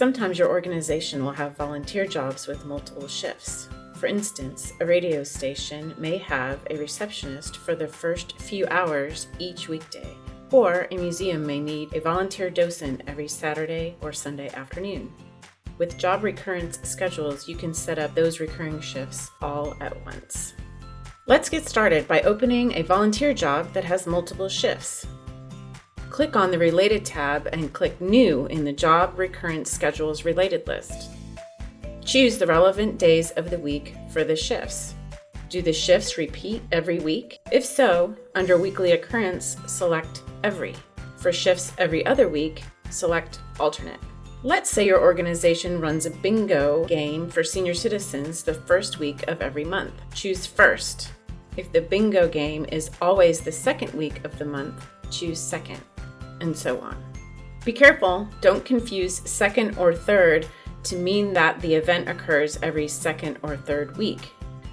Sometimes your organization will have volunteer jobs with multiple shifts. For instance, a radio station may have a receptionist for the first few hours each weekday, or a museum may need a volunteer docent every Saturday or Sunday afternoon. With job recurrence schedules, you can set up those recurring shifts all at once. Let's get started by opening a volunteer job that has multiple shifts. Click on the Related tab and click New in the Job Recurrence Schedules Related list. Choose the relevant days of the week for the shifts. Do the shifts repeat every week? If so, under Weekly Occurrence, select Every. For shifts every other week, select Alternate. Let's say your organization runs a bingo game for senior citizens the first week of every month. Choose First. If the bingo game is always the second week of the month, choose Second, and so on. Be careful, don't confuse second or third to mean that the event occurs every second or third week.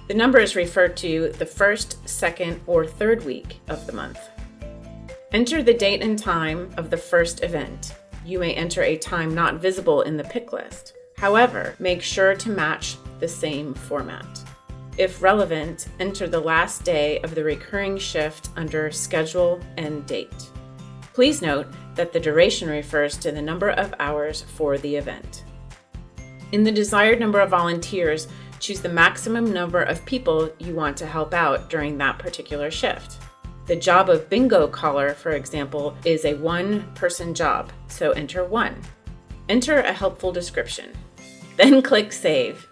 The numbers refer to the first, second, or third week of the month. Enter the date and time of the first event. You may enter a time not visible in the pick list. However, make sure to match the same format. If relevant, enter the last day of the recurring shift under Schedule End Date. Please note that the duration refers to the number of hours for the event. In the desired number of volunteers, choose the maximum number of people you want to help out during that particular shift. The job of bingo caller, for example, is a one-person job, so enter 1. Enter a helpful description. Then click Save.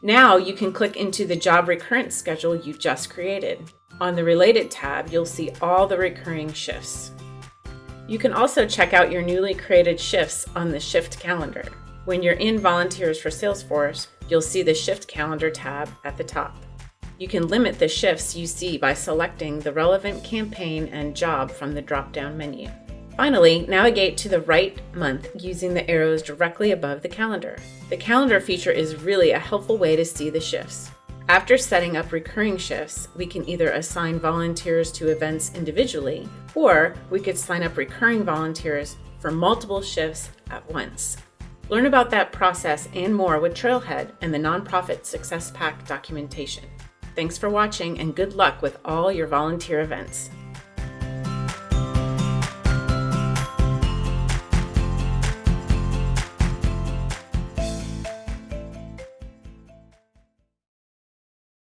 Now you can click into the job recurrence schedule you just created. On the Related tab, you'll see all the recurring shifts. You can also check out your newly created shifts on the Shift calendar. When you're in Volunteers for Salesforce, you'll see the Shift Calendar tab at the top. You can limit the shifts you see by selecting the relevant campaign and job from the drop-down menu. Finally, navigate to the right month using the arrows directly above the calendar. The calendar feature is really a helpful way to see the shifts. After setting up recurring shifts, we can either assign volunteers to events individually, or we could sign up recurring volunteers for multiple shifts at once. Learn about that process and more with Trailhead and the Nonprofit Success Pack documentation. Thanks for watching and good luck with all your volunteer events.